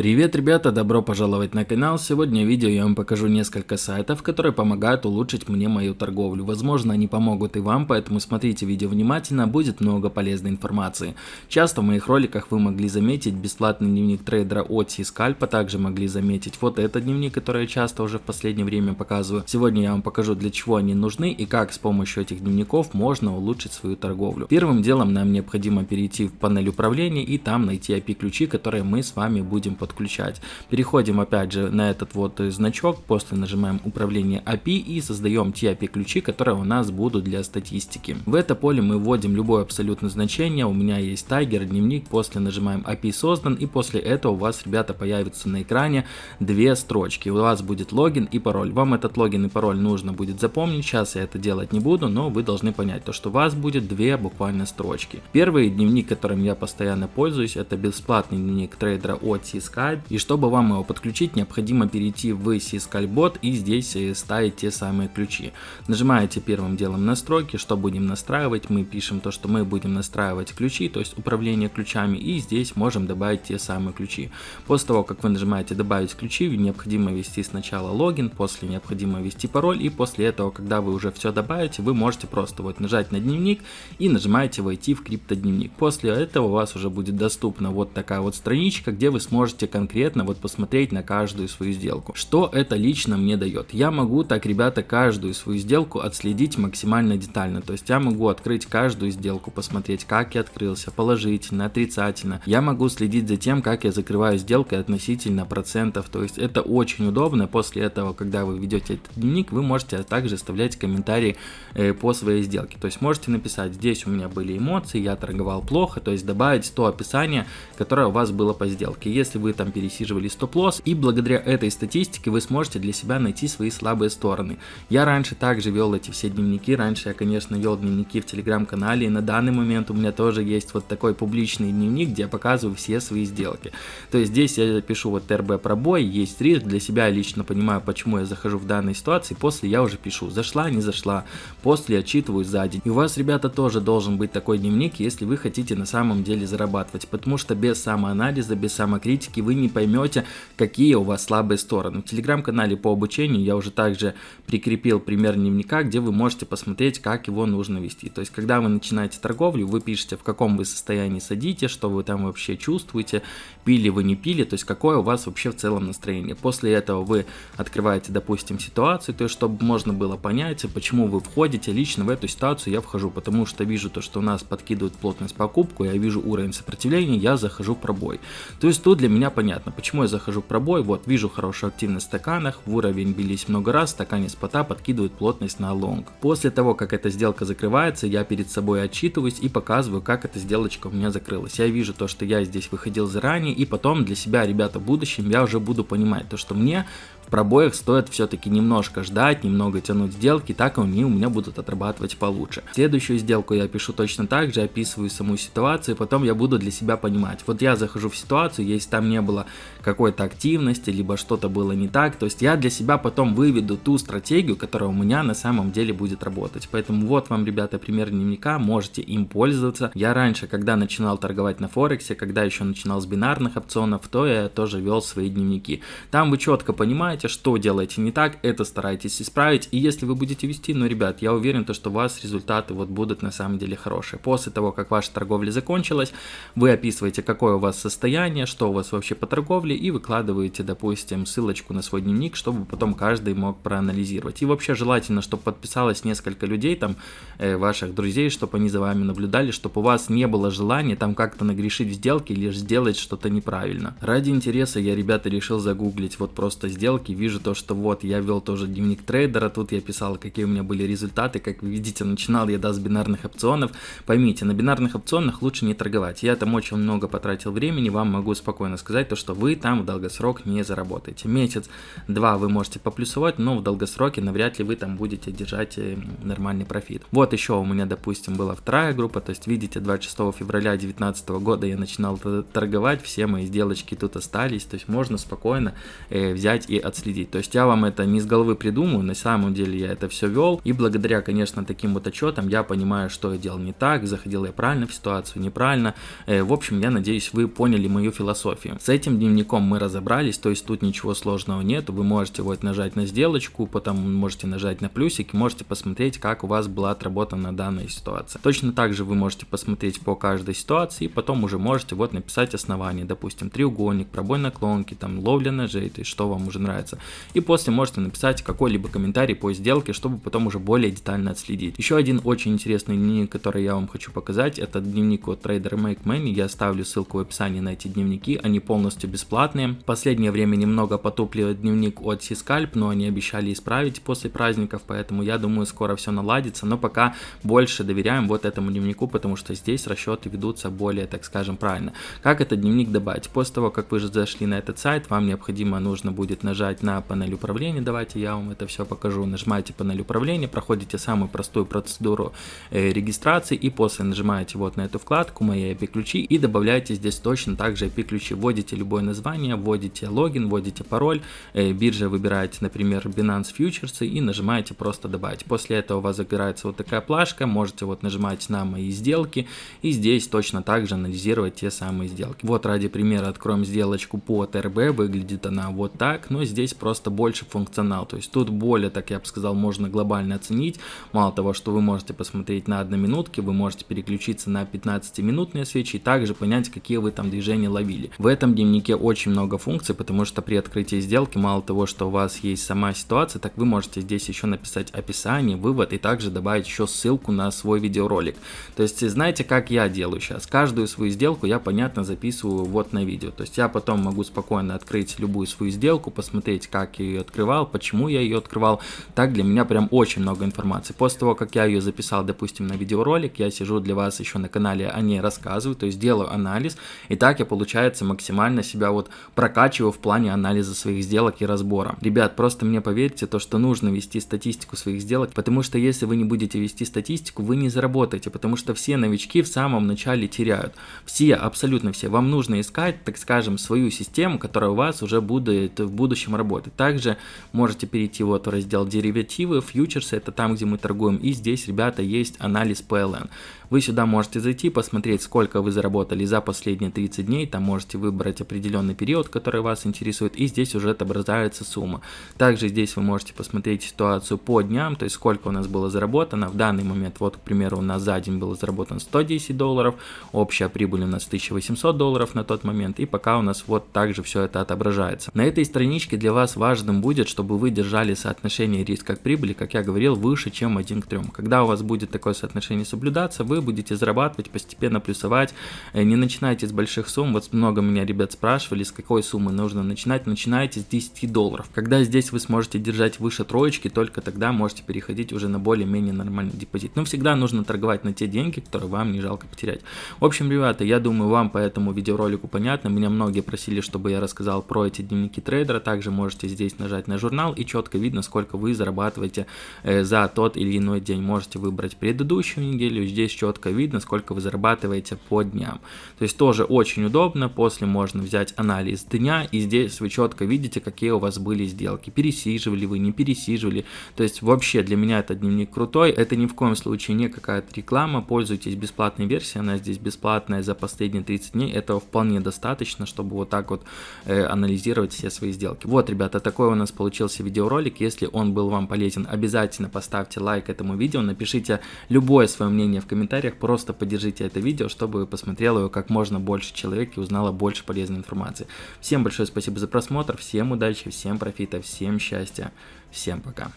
Привет, ребята, добро пожаловать на канал. Сегодня в видео я вам покажу несколько сайтов, которые помогают улучшить мне мою торговлю. Возможно, они помогут и вам, поэтому смотрите видео внимательно, будет много полезной информации. Часто в моих роликах вы могли заметить бесплатный дневник трейдера от Scalp, также могли заметить вот этот дневник, который я часто уже в последнее время показываю. Сегодня я вам покажу, для чего они нужны и как с помощью этих дневников можно улучшить свою торговлю. Первым делом нам необходимо перейти в панель управления и там найти API-ключи, которые мы с вами будем подключать. Переходим опять же на этот вот значок, после нажимаем управление API и создаем те API ключи, которые у нас будут для статистики. В это поле мы вводим любое абсолютно значение, у меня есть тайгер, дневник, после нажимаем API создан и после этого у вас, ребята, появится на экране две строчки. У вас будет логин и пароль. Вам этот логин и пароль нужно будет запомнить, сейчас я это делать не буду, но вы должны понять, то, что у вас будет две буквально строчки. Первый дневник, которым я постоянно пользуюсь, это бесплатный дневник трейдера от Skype. И чтобы вам его подключить, необходимо перейти в Skype и здесь э, ставить те самые ключи. Нажимаете первым делом настройки, что будем настраивать. Мы пишем то, что мы будем настраивать ключи, то есть управление ключами. И здесь можем добавить те самые ключи. После того, как вы нажимаете добавить ключи, необходимо ввести сначала логин, после необходимо ввести пароль. И после этого, когда вы уже все добавите, вы можете просто вот нажать на дневник и нажимаете войти в криптодневник. После этого у вас уже будет доступна вот такая вот страничка, где вы сможете конкретно вот посмотреть на каждую свою сделку. Что это лично мне дает? Я могу так, ребята, каждую свою сделку отследить максимально детально. То есть я могу открыть каждую сделку, посмотреть, как я открылся, положительно, отрицательно. Я могу следить за тем, как я закрываю сделкой относительно процентов. То есть это очень удобно. После этого, когда вы ведете этот дневник, вы можете также оставлять комментарии э, по своей сделке. То есть можете написать, здесь у меня были эмоции, я торговал плохо, то есть добавить то описание, которое у вас было по сделке. Если вы там пересиживали стоп-лосс, и благодаря этой статистике вы сможете для себя найти свои слабые стороны. Я раньше также вел эти все дневники, раньше я, конечно, вел дневники в телеграм-канале, и на данный момент у меня тоже есть вот такой публичный дневник, где я показываю все свои сделки. То есть здесь я пишу вот РБ пробой, есть риск, для себя лично понимаю, почему я захожу в данной ситуации, после я уже пишу, зашла, не зашла, после отчитываю за день. И у вас, ребята, тоже должен быть такой дневник, если вы хотите на самом деле зарабатывать, потому что без самоанализа, без самокритики вы вы не поймете, какие у вас слабые стороны. В телеграм-канале по обучению я уже также прикрепил пример дневника, где вы можете посмотреть, как его нужно вести. То есть, когда вы начинаете торговлю, вы пишете, в каком вы состоянии садите, что вы там вообще чувствуете, пили вы не пили, то есть, какое у вас вообще в целом настроение. После этого вы открываете, допустим, ситуацию, то есть, чтобы можно было понять, почему вы входите. Лично в эту ситуацию я вхожу, потому что вижу то, что у нас подкидывают плотность покупку, я вижу уровень сопротивления, я захожу в пробой. То есть, тут для меня понятно, почему я захожу в пробой, вот вижу хорошую активность в стаканах, в уровень бились много раз, стакане спота подкидывают плотность на лонг. После того, как эта сделка закрывается, я перед собой отчитываюсь и показываю, как эта сделочка у меня закрылась. Я вижу то, что я здесь выходил заранее, и потом для себя, ребята, в будущем я уже буду понимать то, что мне пробоях стоит все-таки немножко ждать, немного тянуть сделки, так они у меня будут отрабатывать получше. Следующую сделку я пишу точно так же, описываю саму ситуацию, потом я буду для себя понимать. Вот я захожу в ситуацию, если там не было какой-то активности, либо что-то было не так, то есть я для себя потом выведу ту стратегию, которая у меня на самом деле будет работать. Поэтому вот вам, ребята, пример дневника, можете им пользоваться. Я раньше, когда начинал торговать на Форексе, когда еще начинал с бинарных опционов, то я тоже вел свои дневники. Там вы четко понимаете, знаете, что делаете не так, это старайтесь исправить. И если вы будете вести, ну, ребят, я уверен, то, что у вас результаты вот будут на самом деле хорошие. После того, как ваша торговля закончилась, вы описываете, какое у вас состояние, что у вас вообще по торговле, и выкладываете, допустим, ссылочку на свой дневник, чтобы потом каждый мог проанализировать. И вообще желательно, чтобы подписалось несколько людей, там, э, ваших друзей, чтобы они за вами наблюдали, чтобы у вас не было желания там как-то нагрешить в сделке или сделать что-то неправильно. Ради интереса я, ребята, решил загуглить вот просто сделки и вижу то, что вот я вел тоже дневник трейдера, тут я писал, какие у меня были результаты, как вы видите, начинал я да, с бинарных опционов. Поймите, на бинарных опционах лучше не торговать. Я там очень много потратил времени, вам могу спокойно сказать, то, что вы там в долгосрок не заработаете. Месяц-два вы можете поплюсовать, но в долгосроке навряд ли вы там будете держать э, нормальный профит. Вот еще у меня, допустим, была вторая группа, то есть видите, 26 февраля 2019 года я начинал торговать, все мои сделочки тут остались, то есть можно спокойно э, взять и оценить отследить. То есть я вам это не с головы придумаю, на самом деле я это все вел, и благодаря, конечно, таким вот отчетам я понимаю, что я делал не так, заходил я правильно в ситуацию, неправильно. Э, в общем, я надеюсь, вы поняли мою философию. С этим дневником мы разобрались, то есть тут ничего сложного нет, вы можете вот нажать на сделочку, потом можете нажать на плюсик, можете посмотреть, как у вас была отработана данная ситуация. Точно так же вы можете посмотреть по каждой ситуации, и потом уже можете вот написать основание, допустим, треугольник, пробой наклонки, там ловля ножей, то есть что вам уже нравится. И после можете написать какой-либо комментарий по сделке, чтобы потом уже более детально отследить. Еще один очень интересный дневник, который я вам хочу показать, это дневник от Trader Make Money, я оставлю ссылку в описании на эти дневники, они полностью бесплатные. Последнее время немного потупливает дневник от Сискальп, но они обещали исправить после праздников, поэтому я думаю скоро все наладится, но пока больше доверяем вот этому дневнику, потому что здесь расчеты ведутся более, так скажем, правильно. Как этот дневник добавить? После того, как вы же зашли на этот сайт, вам необходимо, нужно будет нажать на панель управления, давайте я вам это все покажу, нажимаете панель управления, проходите самую простую процедуру э, регистрации и после нажимаете вот на эту вкладку «Мои API-ключи» и добавляете здесь точно так же API-ключи, вводите любое название, вводите логин, вводите пароль, э, биржа выбираете, например, Binance Futures и нажимаете просто «Добавить». После этого у вас загорается вот такая плашка, можете вот нажимать на «Мои сделки» и здесь точно так же анализировать те самые сделки. Вот ради примера откроем сделочку по ТРБ, выглядит она вот так, но здесь просто больше функционал, то есть тут более, так я бы сказал, можно глобально оценить, мало того, что вы можете посмотреть на одноминутки, вы можете переключиться на 15-минутные свечи и также понять, какие вы там движения ловили. В этом дневнике очень много функций, потому что при открытии сделки, мало того, что у вас есть сама ситуация, так вы можете здесь еще написать описание, вывод и также добавить еще ссылку на свой видеоролик. То есть знаете, как я делаю сейчас? Каждую свою сделку я, понятно, записываю вот на видео. То есть я потом могу спокойно открыть любую свою сделку, посмотреть, как я ее открывал, почему я ее открывал. Так для меня прям очень много информации. После того, как я ее записал, допустим, на видеоролик, я сижу для вас еще на канале о ней рассказываю, то есть делаю анализ. И так я, получается, максимально себя вот прокачиваю в плане анализа своих сделок и разбора. Ребят, просто мне поверьте, то, что нужно вести статистику своих сделок, потому что если вы не будете вести статистику, вы не заработаете, потому что все новички в самом начале теряют. Все, абсолютно все. Вам нужно искать, так скажем, свою систему, которая у вас уже будет в будущем работать. Также можете перейти вот в раздел деривативы, фьючерсы, это там, где мы торгуем, и здесь, ребята, есть анализ PLN. Вы сюда можете зайти, посмотреть, сколько вы заработали за последние 30 дней, там можете выбрать определенный период, который вас интересует, и здесь уже отображается сумма. Также здесь вы можете посмотреть ситуацию по дням, то есть сколько у нас было заработано. В данный момент, вот, к примеру, у нас за день было заработано 110 долларов, общая прибыль у нас 1800 долларов на тот момент, и пока у нас вот также все это отображается. На этой страничке для вас важным будет, чтобы вы держали соотношение риска к прибыли, как я говорил, выше, чем 1 к 3. Когда у вас будет такое соотношение соблюдаться, вы будете зарабатывать, постепенно плюсовать. Э, не начинайте с больших сумм. Вот много меня ребят спрашивали, с какой суммы нужно начинать. Начинайте с 10 долларов. Когда здесь вы сможете держать выше троечки, только тогда можете переходить уже на более-менее нормальный депозит. Но всегда нужно торговать на те деньги, которые вам не жалко потерять. В общем, ребята, я думаю, вам по этому видеоролику понятно. Меня многие просили, чтобы я рассказал про эти дневники трейдера. Также можете здесь нажать на журнал и четко видно, сколько вы зарабатываете э, за тот или иной день. Можете выбрать предыдущую неделю. Здесь четко видно, сколько вы зарабатываете по дням. То есть тоже очень удобно, после можно взять анализ дня, и здесь вы четко видите, какие у вас были сделки, пересиживали вы, не пересиживали. То есть вообще для меня этот дневник крутой, это ни в коем случае не какая-то реклама, пользуйтесь бесплатной версией, она здесь бесплатная за последние 30 дней, этого вполне достаточно, чтобы вот так вот э, анализировать все свои сделки. Вот, ребята, такой у нас получился видеоролик, если он был вам полезен, обязательно поставьте лайк этому видео, напишите любое свое мнение в комментариях, просто поддержите это видео, чтобы посмотрело его как можно больше человек и узнало больше полезной информации. Всем большое спасибо за просмотр, всем удачи, всем профита, всем счастья, всем пока.